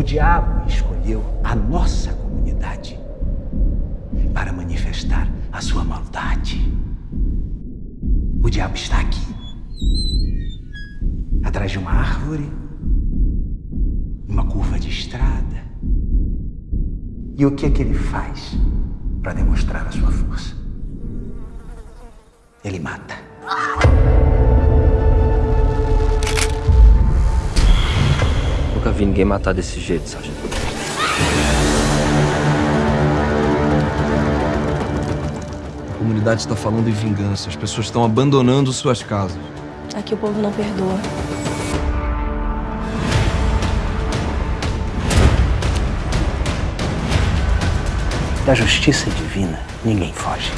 O diabo escolheu a nossa comunidade para manifestar a sua maldade. O diabo está aqui, atrás de uma árvore, uma curva de estrada. E o que é que ele faz para demonstrar a sua força? Ele mata. Nunca vi ninguém matar desse jeito, sargento. A comunidade está falando em vingança. As pessoas estão abandonando suas casas. Aqui o povo não perdoa. Da justiça divina, ninguém foge.